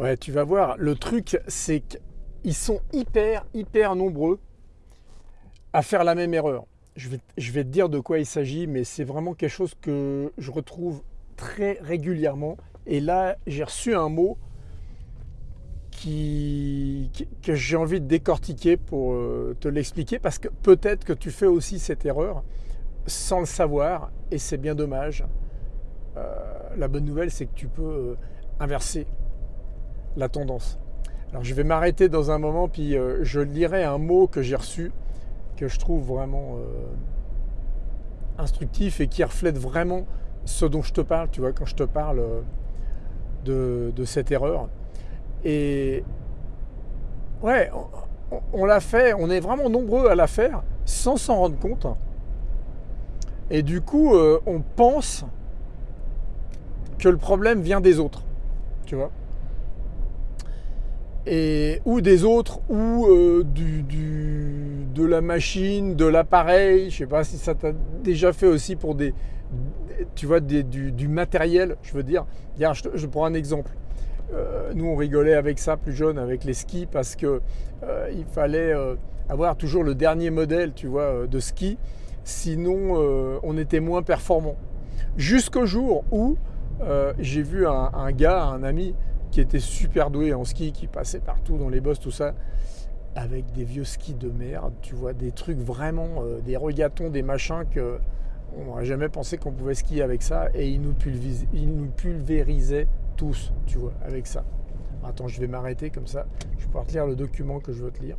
Ouais, tu vas voir, le truc, c'est qu'ils sont hyper, hyper nombreux à faire la même erreur. Je vais, te dire de quoi il s'agit, mais c'est vraiment quelque chose que je retrouve très régulièrement. Et là, j'ai reçu un mot que j'ai envie de décortiquer pour euh, te l'expliquer, parce que peut-être que tu fais aussi cette erreur sans le savoir, et c'est bien dommage. Euh, la bonne nouvelle, c'est que tu peux euh, inverser la tendance. Alors je vais m'arrêter dans un moment, puis euh, je lirai un mot que j'ai reçu, que je trouve vraiment euh, instructif et qui reflète vraiment ce dont je te parle, tu vois, quand je te parle euh, de, cette erreur. Et ouais, on, l'a fait, on est vraiment nombreux à la faire sans s'en rendre compte. Et du coup, on pense que le problème vient des autres, tu vois et, ou des autres, ou euh, de la machine, de l'appareil. Je sais pas si ça t'a déjà fait aussi pour des, tu vois, du, matériel. Je veux dire, Regarde, je, prends un exemple. Euh, nous, on rigolait avec ça plus jeune, avec les skis, parce que euh, fallait avoir toujours le dernier modèle, tu vois, de ski. Sinon, on était moins performant. Jusqu'au jour où j'ai vu un gars, un ami, qui était super doué en ski, qui passait partout dans les bosses, tout ça, avec des vieux skis de merde, tu vois, des trucs vraiment, euh, des regatons, des machins que on n'aurait jamais pensé qu'on pouvait skier avec ça, et il nous, pulvérisait tous, tu vois, avec ça. Attends, je vais m'arrêter comme ça, je vais pouvoir te lire le document que je veux te lire.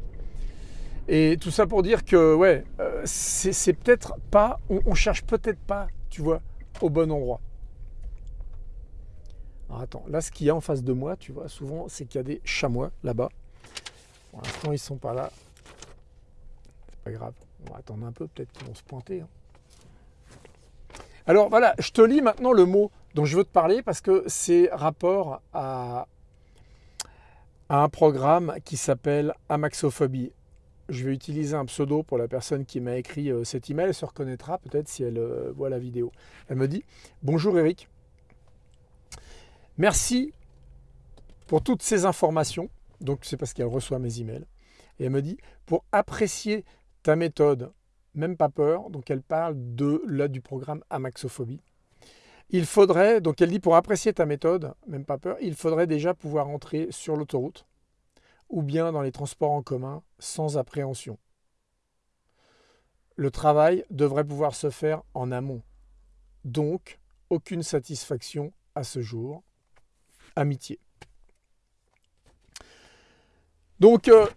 Et tout ça pour dire que, ouais, euh, c'est c'est peut-être pas, on, on cherche peut-être pas, tu vois, au bon endroit. Attends, là ce qu'il y a en face de moi, tu vois, souvent c'est qu'il y a des chamois là-bas. Pour l'instant ils sont pas là. C'est pas grave. On va attendre un peu, peut-être qu'ils vont se pointer. hein. Alors voilà, je te lis maintenant le mot dont je veux te parler parce que c'est rapport à, à un programme qui s'appelle Amaxophobie. Je vais utiliser un pseudo pour la personne qui m'a écrit euh, cet email. Elle se reconnaîtra peut-être si elle euh, voit la vidéo. Elle me dit Bonjour Eric. Merci pour toutes ces informations. Donc c'est parce qu'elle reçoit mes emails. Et elle me dit pour apprécier ta méthode, même pas peur. Donc elle parle de là du programme Amaxophobie. Il faudrait, donc elle dit pour apprécier ta méthode, même pas peur, il faudrait déjà pouvoir entrer sur l'autoroute ou bien dans les transports en commun sans appréhension. Le travail devrait pouvoir se faire en amont. Donc, aucune satisfaction à ce jour. Amitié. Donc, euh,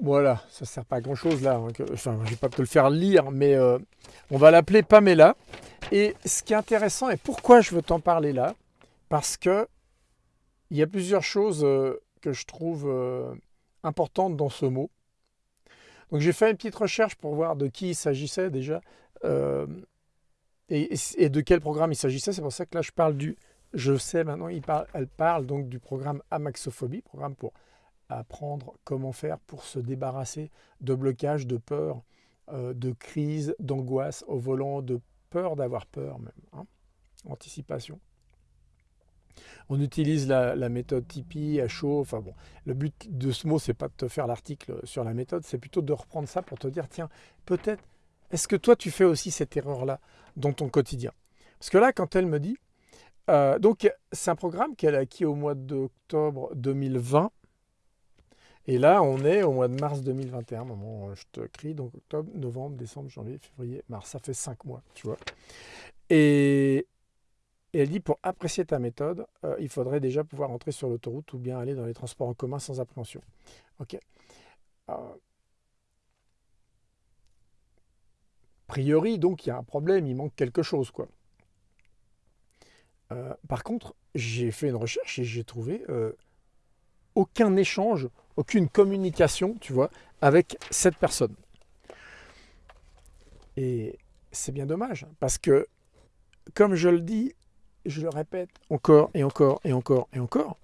voilà, ça ne sert pas à grand chose là. hein, enfin, je vais pas te le faire lire, mais euh, on va l'appeler Pamela. Et ce qui est intéressant, et pourquoi je veux t'en parler là, parce que il y a plusieurs choses euh, que je trouve importantes dans ce mot. Donc j'ai fait une petite recherche pour voir de qui il s'agissait déjà et de quel programme il s'agissait. C'est pour ça que là je parle du, je sais maintenant, elle parle donc du programme Amaxophobie, programme pour apprendre comment faire pour se débarrasser de blocage, de peur, euh, de crise, d'angoisse au volant, de peur d'avoir peur même, hein, anticipation. On utilise la, la méthode Tipeee à chaud. Enfin bon, le but de ce mot, c'est pas de te faire l'article sur la méthode, c'est plutôt de reprendre ça pour te dire tiens, peut-être, est-ce que toi tu fais aussi cette erreur-là dans ton quotidien? Parce que là, quand elle me dit, euh, donc c'est un programme qu'elle a acquis au mois d'octobre 2020. Et là, on est au mois de mars 2021, moment où je te crie, donc octobre, novembre, décembre, janvier, février, mars, ça fait cinq mois, tu vois. Et, et elle dit, pour apprécier ta méthode, euh, il faudrait déjà pouvoir entrer sur l'autoroute ou bien aller dans les transports en commun sans appréhension. Ok. Euh, a priori, donc, il y a un problème, il manque quelque chose, quoi. Euh, par contre, j'ai fait une recherche et j'ai trouvé euh, aucun échange, aucune communication, tu vois, avec cette personne. Et c'est bien dommage, parce que, comme je le dis, je le répète encore et encore et encore et encore,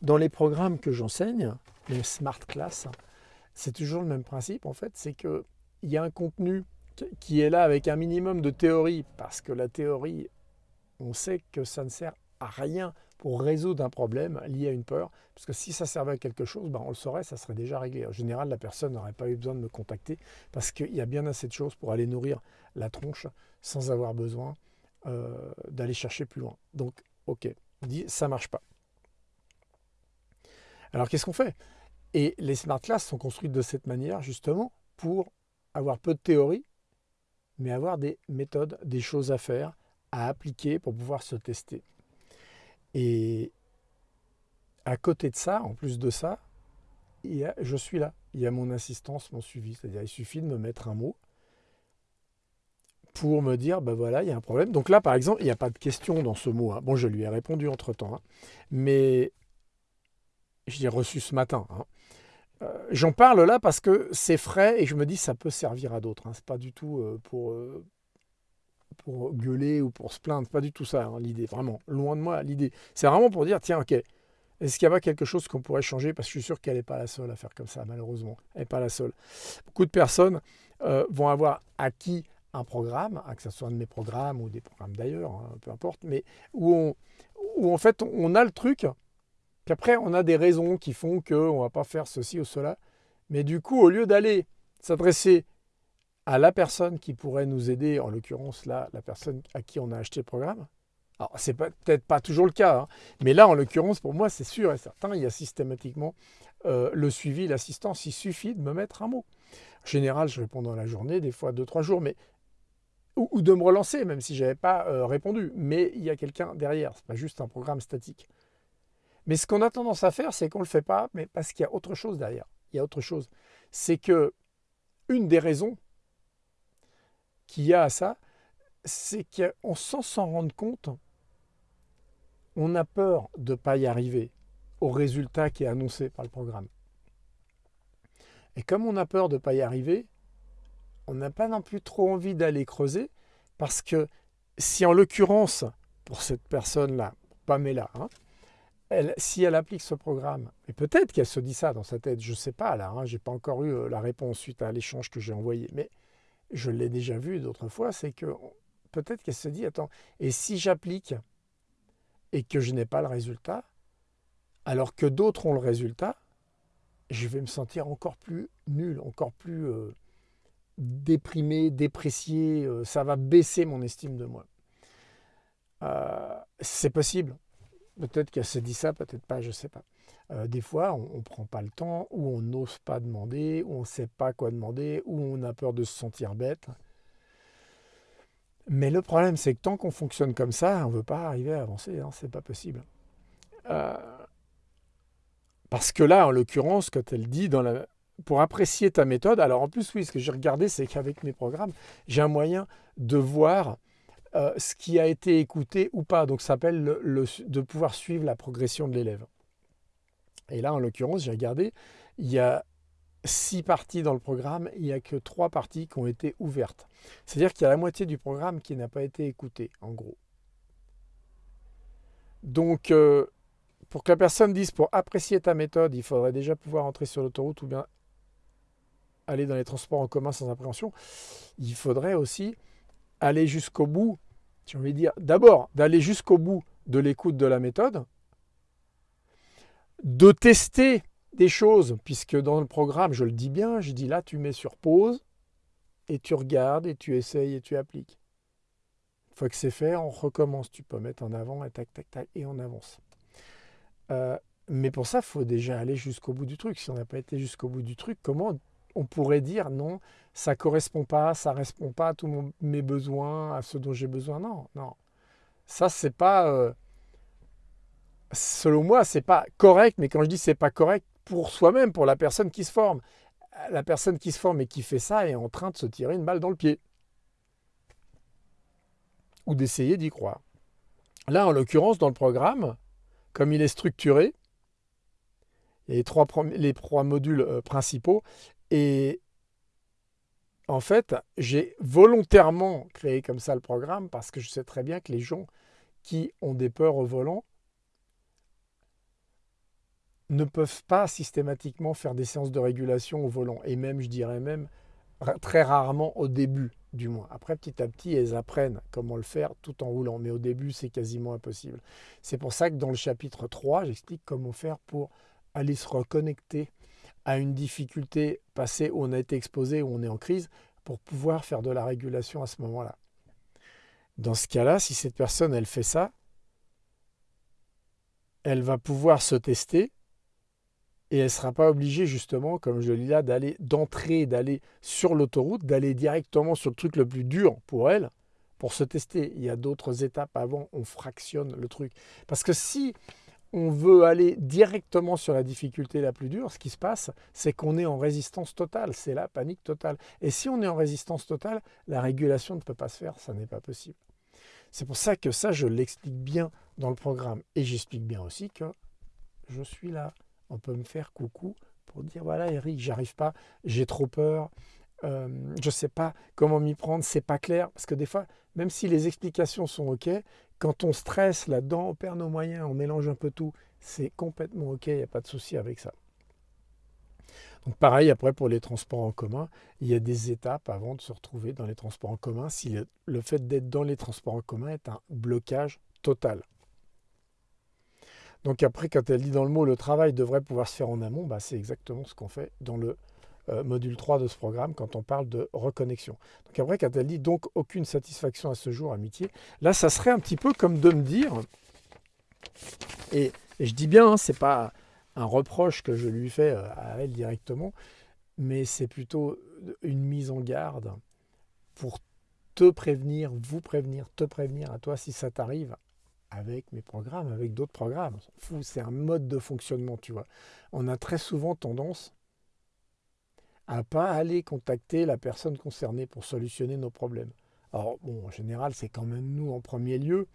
dans les programmes que j'enseigne, les smart class, c'est toujours le même principe en fait, c'est qu'il y a un contenu qui est là avec un minimum de théorie, parce que la théorie, on sait que ça ne sert à rien pour résoudre un problème lié à une peur. Parce que si ça servait à quelque chose, ben on le saurait, ça serait déjà réglé. En général, la personne n'aurait pas eu besoin de me contacter parce qu'il y a bien assez de choses pour aller nourrir la tronche sans avoir besoin euh, d'aller chercher plus loin. Donc, ok, on dit ça marche pas. Alors qu'est-ce qu'on fait? Et les smart classes sont construites de cette manière justement pour avoir peu de théorie, mais avoir des méthodes, des choses à faire, à appliquer pour pouvoir se tester. Et à côté de ça, en plus de ça, il je suis là. Il y a mon assistance, mon suivi. C'est-à-dire, il suffit de me mettre un mot pour me dire, ben voilà, il y a un problème. Donc là, par exemple, il n'y a pas de question dans ce mot. Hein. Bon, je lui ai répondu entre-temps. Hein. Mais je l'ai reçu ce matin. Hein. Euh, j'en parle là parce que c'est frais et je me dis ça peut servir à d'autres. Ce n'est pas du tout euh, pour, euh, pour gueuler ou pour se plaindre. pas du tout ça, hein, l'idée, vraiment. Loin de moi, l'idée. C'est vraiment pour dire, tiens, ok, est-ce qu'il y a pas quelque chose qu'on pourrait changer? Parce que je suis sûr qu'elle n'est pas la seule à faire comme ça, malheureusement. Elle n'est pas la seule. Beaucoup de personnes euh, vont avoir acquis un programme, hein, que ce soit un de mes programmes ou des programmes d'ailleurs, hein, peu importe, mais où, on, où en fait on a le truc, qu'après on a des raisons qui font qu'on ne va pas faire ceci ou cela. Mais du coup, au lieu d'aller s'adresser à la personne qui pourrait nous aider, en l'occurrence là, la personne à qui on a acheté le programme. Alors, c'est peut-être pas toujours le cas, hein, mais là, en l'occurrence, pour moi, c'est sûr et certain, il y a systématiquement euh, le suivi, l'assistance. Il suffit de me mettre un mot. En général, je réponds dans la journée, des fois deux, trois jours, mais ou, de me relancer, même si je n'avais pas euh, répondu. Mais il y a quelqu'un derrière, ce n'est pas juste un programme statique. Mais ce qu'on a tendance à faire, c'est qu'on ne le fait pas, mais parce qu'il y a autre chose derrière. Il y a autre chose. C'est que une des raisons qu'il y a à ça, c'est qu'on sans s'en rendre compte, on a peur de ne pas y arriver au résultat qui est annoncé par le programme. Et comme on a peur de ne pas y arriver, on n'a pas non plus trop envie d'aller creuser, parce que si en l'occurrence, pour cette personne-là, Pamela, hein, si elle applique ce programme, et peut-être qu'elle se dit ça dans sa tête, je ne sais pas là, hein, je n'ai pas encore eu euh, la réponse suite à l'échange que j'ai envoyé, mais je l'ai déjà vu d'autres fois, c'est que peut-être qu'elle se dit, attends, et si j'applique et que je n'ai pas le résultat, alors que d'autres ont le résultat, je vais me sentir encore plus nul, encore plus euh, déprimé, déprécié, euh, ça va baisser mon estime de moi. Euh, c'est possible. Peut-être qu'elle se dit ça, peut-être pas, je ne sais pas. Euh, des fois, on ne prend pas le temps, ou on n'ose pas demander, ou on ne sait pas quoi demander, ou on a peur de se sentir bête. Mais le problème, c'est que tant qu'on fonctionne comme ça, on ne veut pas arriver à avancer, hein, c'est pas possible. Euh, parce que là, en l'occurrence, quand elle dit pour apprécier ta méthode, alors en plus, oui, ce que j'ai regardé, c'est qu'avec mes programmes, j'ai un moyen de voir euh, ce qui a été écouté ou pas. Donc, ça s'appelle le, de pouvoir suivre la progression de l'élève. Et là, en l'occurrence, j'ai regardé, il y a six parties dans le programme, il n'y a que trois parties qui ont été ouvertes. C'est-à-dire qu'il y a la moitié du programme qui n'a pas été écouté, en gros. Donc, euh, pour que la personne dise, pour apprécier ta méthode, il faudrait déjà pouvoir entrer sur l'autoroute ou bien aller dans les transports en commun sans appréhension, il faudrait aussi aller jusqu'au bout, j'ai envie de dire, d'abord d'aller jusqu'au bout de l'écoute de la méthode, de tester des choses, puisque dans le programme, je le dis bien, je dis là, tu mets sur pause, et tu regardes, et tu essayes, et tu appliques. Une fois que c'est fait, on recommence. Tu peux mettre en avant, et tac, tac, tac, et on avance. Euh, mais pour ça, il faut déjà aller jusqu'au bout du truc. Si on n'a pas été jusqu'au bout du truc, comment on pourrait dire non, ça correspond pas, ça répond pas à tous mes besoins, à ce dont j'ai besoin? Non, non. Ça, c'est pas... Euh, selon moi, c'est pas correct, mais quand je dis c'est pas correct pour soi-même, pour la personne qui se forme, la personne qui se forme et qui fait ça est en train de se tirer une balle dans le pied. Ou d'essayer d'y croire. Là, en l'occurrence, dans le programme, comme il est structuré, les trois modules euh, principaux, et en fait, j'ai volontairement créé comme ça le programme parce que je sais très bien que les gens qui ont des peurs au volant ne peuvent pas systématiquement faire des séances de régulation au volant. Et même, je dirais même, très rarement au début. du moins. Après, petit à petit, elles apprennent comment le faire tout en roulant. Mais au début, c'est quasiment impossible. C'est pour ça que dans le chapitre 3, j'explique comment faire pour aller se reconnecter à une difficulté passée où on a été exposé, où on est en crise, pour pouvoir faire de la régulation à ce moment-là. Dans ce cas-là, si cette personne, elle fait ça, elle va pouvoir se tester et elle ne sera pas obligée justement, comme je le dis là, d'aller d'entrer, d'aller sur l'autoroute, d'aller directement sur le truc le plus dur pour elle, pour se tester. Il y a d'autres étapes avant, on fractionne le truc. Parce que si on veut aller directement sur la difficulté la plus dure, ce qui se passe, c'est qu'on est en résistance totale, c'est la panique totale. Et si on est en résistance totale, la régulation ne peut pas se faire, ça n'est pas possible. C'est pour ça que ça, je l'explique bien dans le programme. Et j'explique bien aussi que je suis là. On peut me faire coucou pour dire, voilà Eric, j'arrive pas, j'ai trop peur, euh, je ne sais pas comment m'y prendre, c'est pas clair. Parce que des fois, même si les explications sont OK, quand on stresse là-dedans, on perd nos moyens, on mélange un peu tout, c'est complètement OK, il n'y a pas de souci avec ça. Donc pareil, après pour les transports en commun, il y a des étapes avant de se retrouver dans les transports en commun si le, fait d'être dans les transports en commun est un blocage total. Donc après, quand elle dit dans le mot le travail devrait pouvoir se faire en amont, bah, c'est exactement ce qu'on fait dans le euh, module 3 de ce programme quand on parle de reconnexion. Donc après, quand elle dit donc aucune satisfaction à ce jour, amitié, là, ça serait un petit peu comme de me dire, et, je dis bien, hein, c'est pas un reproche que je lui fais euh, à elle directement, mais c'est plutôt une mise en garde pour te prévenir, vous prévenir, te prévenir à toi si ça t'arrive avec mes programmes, avec d'autres programmes. C'est un mode de fonctionnement, tu vois. On a très souvent tendance à pas aller contacter la personne concernée pour solutionner nos problèmes. Alors, bon, en général, c'est quand même nous en premier lieu,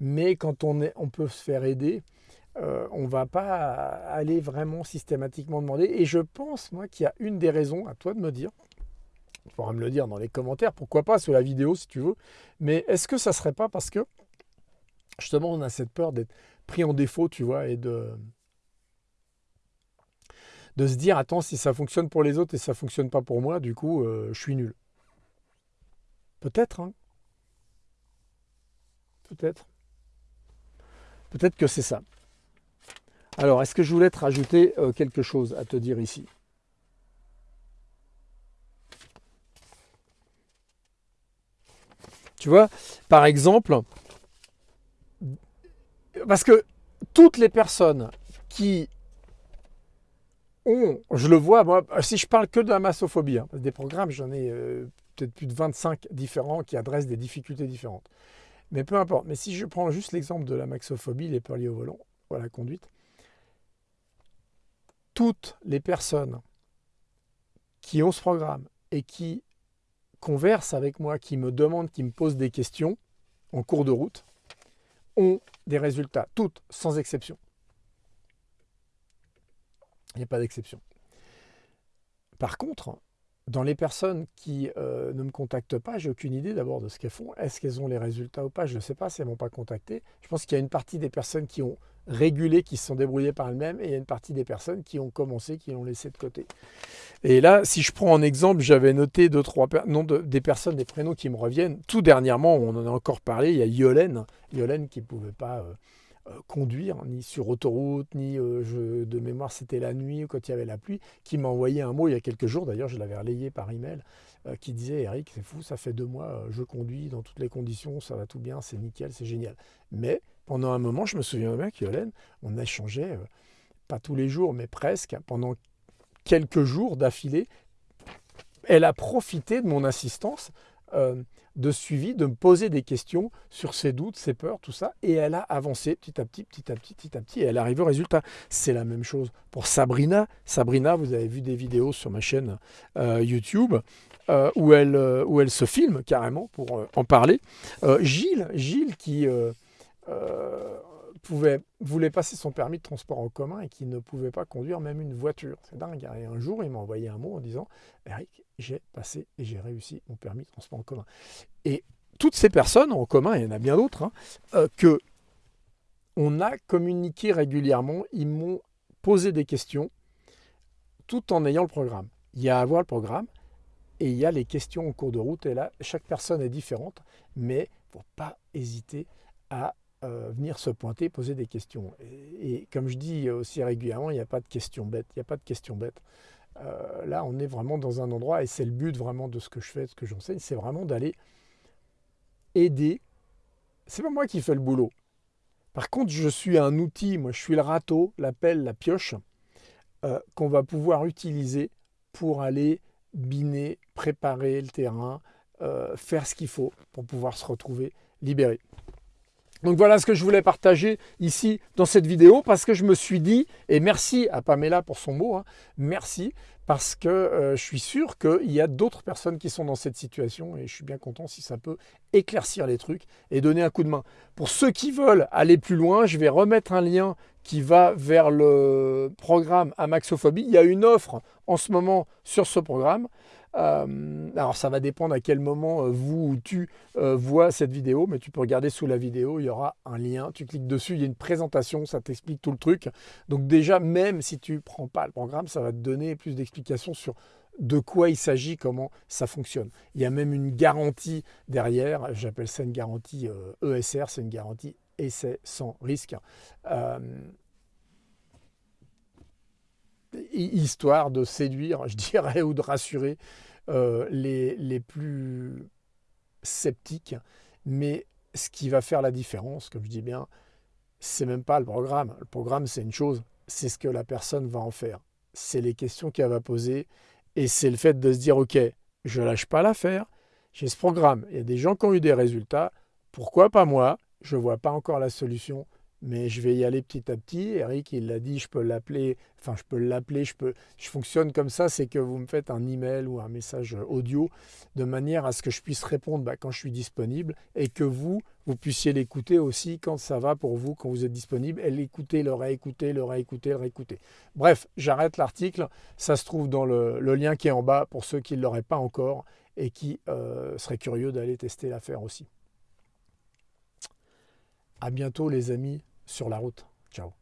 mais quand on, est, on peut se faire aider, euh, on ne va pas aller vraiment systématiquement demander. Et je pense, moi, qu'il y a une des raisons, à toi de me dire, tu pourras me le dire dans les commentaires, pourquoi pas sous la vidéo si tu veux, mais est-ce que ça ne serait pas parce que, justement, on a cette peur d'être pris en défaut, tu vois, et de, de se dire, attends, si ça fonctionne pour les autres et ça ne fonctionne pas pour moi, du coup, euh, je suis nul. Peut-être, hein Peut-être. Peut-être que c'est ça. Alors, est-ce que je voulais te rajouter euh, quelque chose à te dire ici? Tu vois, par exemple, parce que toutes les personnes qui ont, je le vois, moi, si je parle que de la massophobie, hein, des programmes, j'en ai euh, peut-être plus de 25 différents qui adressent des difficultés différentes. Mais peu importe. Mais si je prends juste l'exemple de la maxophobie, les peurs liées au volant, ou à la conduite, toutes les personnes qui ont ce programme et qui conversent avec moi, qui me demandent, qui me posent des questions en cours de route, ont des résultats, toutes, sans exception. Il n'y a pas d'exception. Par contre, dans les personnes qui euh, ne me contactent pas, j'ai aucune idée d'abord de ce qu'elles font. Est-ce qu'elles ont les résultats ou pas? Je ne sais pas si elles ne m'ont pas contacté. Je pense qu'il y a une partie des personnes qui ont régulé, qui se sont débrouillées par elles-mêmes, et il y a une partie des personnes qui ont commencé, qui l'ont laissé de côté. Et là, si je prends en exemple, j'avais noté deux, trois noms des personnes, des prénoms qui me reviennent. Tout dernièrement, on en a encore parlé, il y a Yolène, Yolène qui ne pouvait pas... Euh, conduire, ni sur autoroute, ni euh, de mémoire c'était la nuit ou quand il y avait la pluie, qui m'a envoyé un mot il y a quelques jours, d'ailleurs je l'avais relayé par email, euh, qui disait Eric, c'est fou, ça fait deux mois, je conduis dans toutes les conditions, ça va tout bien, c'est nickel, c'est génial. Mais pendant un moment, je me souviens bien qu'Yolène, on échangeait, pas tous les jours, mais presque, pendant quelques jours d'affilée, elle a profité de mon assistance de suivi, de me poser des questions sur ses doutes, ses peurs, tout ça. Et elle a avancé petit à petit, petit à petit, petit à petit, et elle arrive au résultat. C'est la même chose pour Sabrina. Sabrina, vous avez vu des vidéos sur ma chaîne euh, YouTube euh, où, elle, euh, où elle se filme carrément pour en parler. Gilles, Gilles qui pouvait, voulait passer son permis de transport en commun et qui ne pouvait pas conduire même une voiture. C'est dingue. Et un jour, il m'a envoyé un mot en disant Eric, j'ai passé et j'ai réussi mon permis de transport en commun. Et toutes ces personnes en commun, il y en a bien d'autres, hein, euh, que on a communiqué régulièrement, ils m'ont posé des questions tout en ayant le programme. Il y a à avoir le programme, Et il y a les questions en cours de route. Et là, chaque personne est différente, mais il ne faut pas hésiter à euh, venir se pointer, poser des questions. Et, comme je dis aussi régulièrement, il n'y a pas de questions bêtes. Il n'y a pas de questions bêtes. Euh, là, on est vraiment dans un endroit, et c'est le but vraiment de ce que je fais, de ce que j'enseigne, c'est vraiment d'aller aider. C'est pas moi qui fais le boulot. Par contre, je suis un outil, moi je suis le râteau, la pelle, la pioche, euh, qu'on va pouvoir utiliser pour aller biner, préparer le terrain, faire ce qu'il faut pour pouvoir se retrouver libéré. Donc voilà ce que je voulais partager ici dans cette vidéo parce que je me suis dit, et merci à Pamela pour son mot, hein, merci parce que euh, je suis sûr qu'il y a d'autres personnes qui sont dans cette situation et je suis bien content si ça peut éclaircir les trucs et donner un coup de main. Pour ceux qui veulent aller plus loin, je vais remettre un lien qui va vers le programme Amaxophobie. Il y a une offre en ce moment sur ce programme. Euh, alors ça va dépendre à quel moment euh, vous ou tu euh, vois cette vidéo, mais tu peux regarder sous la vidéo, il y aura un lien, tu cliques dessus, il y a une présentation, ça t'explique tout le truc. Donc déjà, même si tu ne prends pas le programme, ça va te donner plus d'explications sur de quoi il s'agit, comment ça fonctionne. Il y a même une garantie derrière, j'appelle ça une garantie ESR, e c'est une garantie essai sans risque histoire de séduire, je dirais, ou de rassurer euh, les, plus sceptiques. Mais ce qui va faire la différence, comme je dis bien, c'est même pas le programme. Le programme, c'est une chose, c'est ce que la personne va en faire. C'est les questions qu'elle va poser et c'est le fait de se dire, OK, je lâche pas l'affaire, j'ai ce programme. Il y a des gens qui ont eu des résultats, pourquoi pas moi? Je ne vois pas encore la solution, mais je vais y aller petit à petit. Eric, il l'a dit, je peux l'appeler, enfin je peux l'appeler, je peux, je fonctionne comme ça, c'est que vous me faites un email ou un message audio de manière à ce que je puisse répondre bah, quand je suis disponible et que vous, vous puissiez l'écouter aussi quand ça va pour vous, quand vous êtes disponible, et l'écouter, le réécouter, le réécouter, le réécouter. Bref, j'arrête l'article, ça se trouve dans le, lien qui est en bas pour ceux qui ne l'auraient pas encore et qui euh, seraient curieux d'aller tester l'affaire aussi. À bientôt les amis sur la route. Ciao